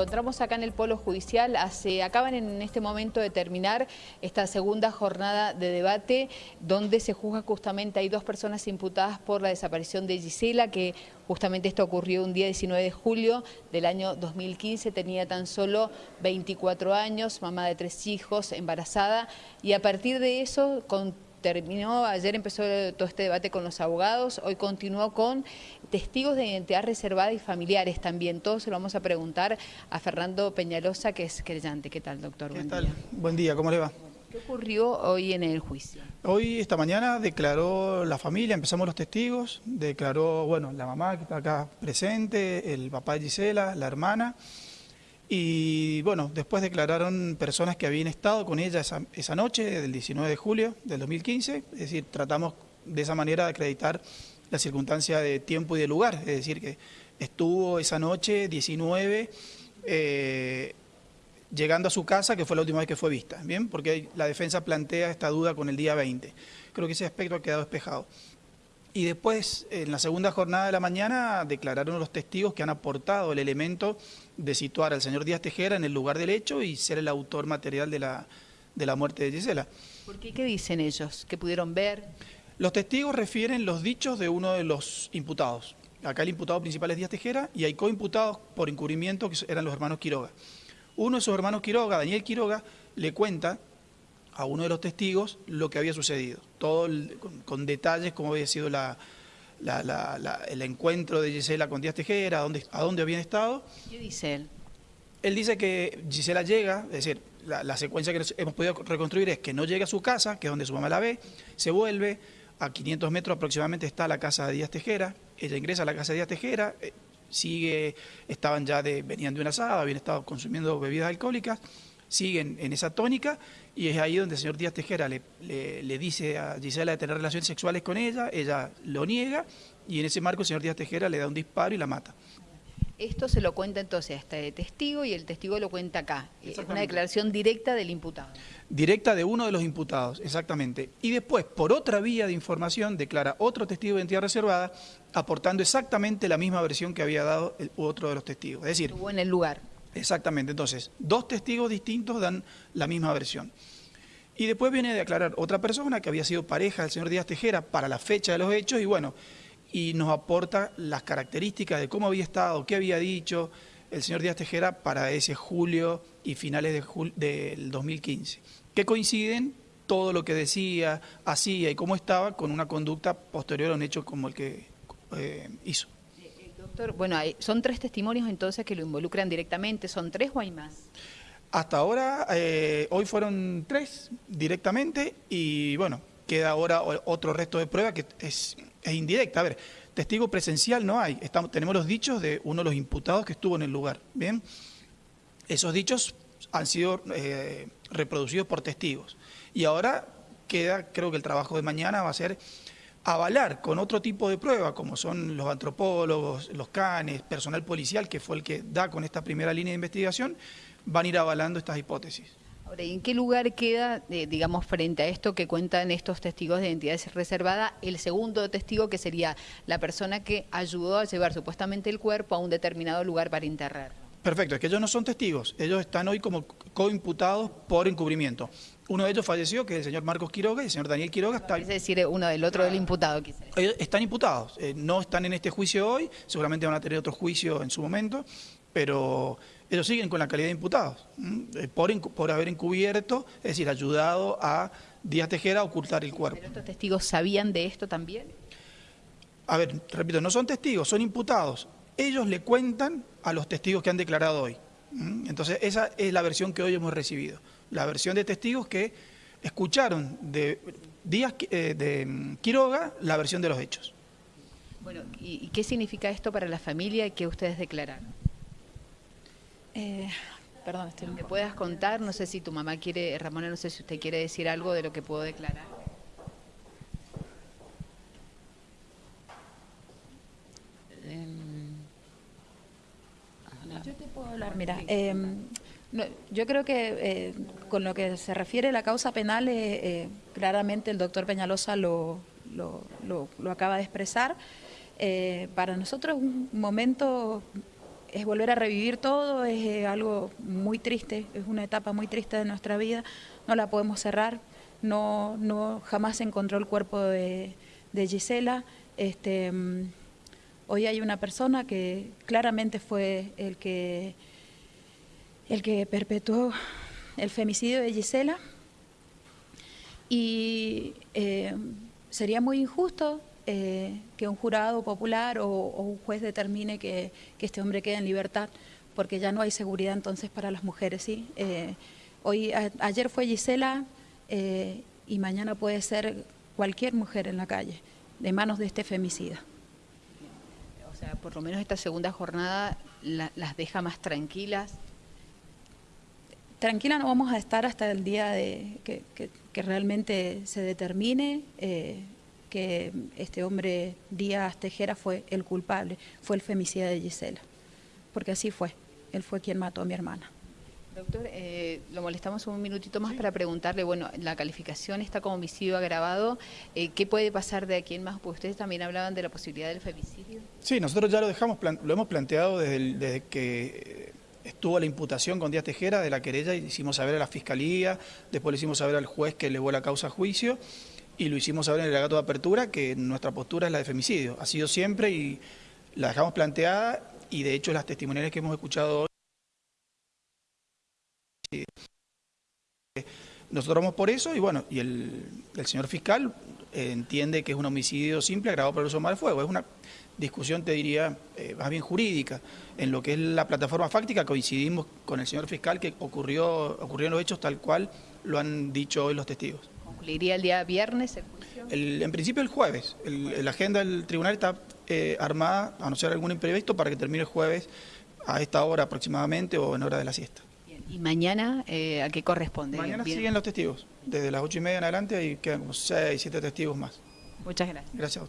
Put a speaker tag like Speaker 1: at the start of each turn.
Speaker 1: Encontramos acá en el Polo Judicial, hace, acaban en este momento de terminar esta segunda jornada de debate donde se juzga justamente, hay dos personas imputadas por la desaparición de Gisela, que justamente esto ocurrió un día 19 de julio del año 2015, tenía tan solo 24 años, mamá de tres hijos, embarazada, y a partir de eso, con terminó, ayer empezó todo este debate con los abogados, hoy continuó con testigos de identidad reservada y familiares también. Todo se lo vamos a preguntar a Fernando Peñalosa, que es creyente. ¿Qué tal, doctor?
Speaker 2: ¿Qué tal? Buen día, ¿cómo le va?
Speaker 1: ¿Qué ocurrió hoy en el juicio?
Speaker 2: Hoy, esta mañana, declaró la familia, empezamos los testigos, declaró, bueno, la mamá que está acá presente, el papá de Gisela, la hermana, y bueno, después declararon personas que habían estado con ella esa, noche, del 19 de julio del 2015, es decir, tratamos de esa manera de acreditar la circunstancia de tiempo y de lugar, es decir, que estuvo esa noche 19 eh, llegando a su casa, que fue la última vez que fue vista, ¿bien? Porque la defensa plantea esta duda con el día 20. Creo que ese aspecto ha quedado despejado. Y después, en la segunda jornada de la mañana, declararon los testigos que han aportado el elemento de situar al señor Díaz Tejera en el lugar del hecho y ser el autor material de la, de la muerte de Gisela.
Speaker 1: ¿Por qué? ¿Qué dicen ellos? ¿Qué pudieron ver?
Speaker 2: Los testigos refieren los dichos de uno de los imputados. Acá el imputado principal es Díaz Tejera y hay coimputados por encubrimiento que eran los hermanos Quiroga. Uno de esos hermanos Quiroga, Daniel Quiroga, le cuenta a uno de los testigos lo que había sucedido, todo con, detalles cómo había sido la, el encuentro de Gisela con Díaz Tejera, a dónde, a dónde habían estado.
Speaker 1: ¿Qué dice él?
Speaker 2: Él dice que Gisela llega, es decir, la, secuencia que hemos podido reconstruir es que no llega a su casa, que es donde su mamá la ve, se vuelve, a 500 metros aproximadamente está la casa de Díaz Tejera, ella ingresa a la casa de Díaz Tejera, eh, sigue, estaban ya de, venían de una asada, habían estado consumiendo bebidas alcohólicas, siguen en esa tónica y es ahí donde el señor Díaz Tejera le, le, dice a Gisela de tener relaciones sexuales con ella, ella lo niega y en ese marco el señor Díaz Tejera le da un disparo y la mata.
Speaker 1: Esto se lo cuenta entonces a este testigo y el testigo lo cuenta acá. Es una declaración directa del imputado.
Speaker 2: Directa de uno de los imputados, exactamente. Y después, por otra vía de información, declara otro testigo de identidad reservada, aportando exactamente la misma versión que había dado el otro de los testigos. Es decir...
Speaker 1: Estuvo en el lugar.
Speaker 2: Exactamente, entonces, dos testigos distintos dan la misma versión. Y después viene a declarar otra persona que había sido pareja del señor Díaz Tejera para la fecha de los hechos y bueno, y nos aporta las características de cómo había estado, qué había dicho el señor Díaz Tejera para ese julio y finales de del 2015, que coinciden todo lo que decía, hacía y cómo estaba con una conducta posterior a un hecho como el que eh, hizo.
Speaker 1: Doctor, bueno, son tres testimonios entonces que lo involucran directamente, ¿son tres o hay más?
Speaker 2: Hasta ahora, eh, hoy fueron tres directamente y bueno, queda ahora otro resto de prueba que es, indirecta. A ver, testigo presencial no hay, Estamos, tenemos los dichos de uno de los imputados que estuvo en el lugar, ¿bien? Esos dichos han sido eh, reproducidos por testigos y ahora queda, creo que el trabajo de mañana va a ser avalar con otro tipo de prueba, como son los antropólogos, los canes, personal policial, que fue el que da con esta primera línea de investigación, van a ir avalando estas hipótesis.
Speaker 1: Ahora, ¿y en qué lugar queda, eh, digamos, frente a esto que cuentan estos testigos de identidades reservada, el segundo testigo que sería la persona que ayudó a llevar supuestamente el cuerpo a un determinado lugar para enterrar?
Speaker 2: Perfecto, es que ellos no son testigos, ellos están hoy como coimputados por encubrimiento. Uno de ellos falleció, que es el señor Marcos Quiroga, y el señor Daniel Quiroga está...
Speaker 1: Es decir, uno del otro del imputado.
Speaker 2: Ellos están imputados, eh, no están en este juicio hoy, seguramente van a tener otro juicio en su momento, pero ellos siguen con la calidad de imputados, eh, por, por haber encubierto, es decir, ayudado a Díaz Tejera a ocultar el cuerpo.
Speaker 1: ¿Pero estos testigos sabían de esto también?
Speaker 2: A ver, repito, no son testigos, son imputados. Ellos le cuentan a los testigos que han declarado hoy. Entonces, esa es la versión que hoy hemos recibido. La versión de testigos que escucharon de Díaz eh, de mm, Quiroga la versión de los hechos.
Speaker 1: Bueno, ¿y qué significa esto para la familia que ustedes declararon? Eh, perdón, estoy ¿Me puedas contar? No sé si tu mamá quiere, Ramona, no sé si usted quiere decir algo de lo que puedo declarar.
Speaker 3: Em, yo te Em, yo creo que eh, con lo que se refiere a la causa penal, eh, claramente el doctor Peñalosa lo, lo, acaba de expresar. para nosotros un momento es volver a revivir todo, es eh, algo muy triste, es una etapa muy triste de nuestra vida, no la podemos cerrar, no, no jamás se encontró el cuerpo de, de Gisela. Este, mm, hoy hay una persona que claramente fue el que, el que perpetuó el femicidio de Gisela y eh, sería muy injusto eh, que un jurado popular o, un juez determine que, este hombre quede en libertad, porque ya no hay seguridad entonces para las mujeres. Eh, hoy, ayer fue Gisela y mañana puede ser cualquier mujer en la calle, de manos de este femicida.
Speaker 1: Sea, por lo menos esta segunda jornada las deja más tranquilas.
Speaker 3: Tranquila no vamos a estar hasta el día de que, realmente se determine eh, que este hombre Díaz Tejera fue el culpable, fue el femicida de Gisela, porque así fue, él fue quien mató a mi hermana.
Speaker 1: Doctor, eh, lo molestamos un minutito más para preguntarle, bueno, la calificación está como homicidio agravado, eh, ¿qué puede pasar de aquí en más? Porque ustedes también hablaban de la posibilidad del femicidio.
Speaker 2: Sí, nosotros ya lo dejamos, lo hemos planteado desde, desde que estuvo la imputación con Díaz Tejera de la querella y hicimos saber a la Fiscalía, después le hicimos saber al juez que elevó la causa a juicio y lo hicimos saber en el alegato de apertura que nuestra postura es la de femicidio. Ha sido siempre y la dejamos planteada y de hecho las testimoniales que hemos escuchado hoy nosotros vamos por eso y bueno, y el, señor fiscal entiende que es un homicidio simple agravado por el uso mal fuego. Es una discusión, te diría, eh, más bien jurídica. En lo que es la plataforma fáctica coincidimos con el señor fiscal que ocurrió, ocurrieron los hechos tal cual lo han dicho hoy los testigos.
Speaker 1: ¿Concluiría el día viernes el juicio?
Speaker 2: en principio el jueves. la agenda del tribunal está eh, armada, a no ser algún imprevisto, para que termine el jueves a esta hora aproximadamente o en hora de la siesta.
Speaker 1: ¿Y mañana eh, a qué corresponde?
Speaker 2: Mañana siguen los testigos. Desde las ocho y media en adelante hay quedan como seis, siete testigos más.
Speaker 1: Muchas gracias.
Speaker 2: Gracias a usted.